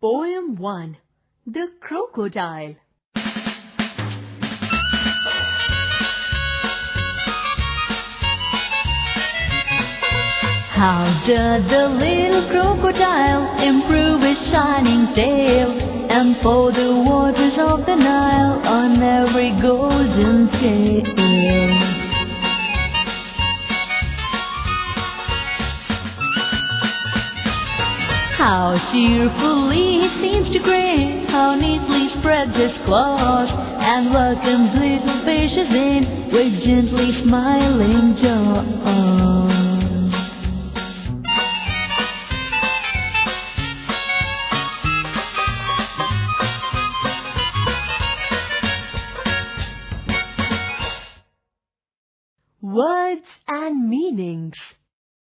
Poem 1 The Crocodile How does the little crocodile improve his shining tail and pour the waters of the Nile on every golden tail? How cheerfully it seems to grin, how neatly spreads his claws, and welcomes little fishes in with gently smiling jaws. Words and Meanings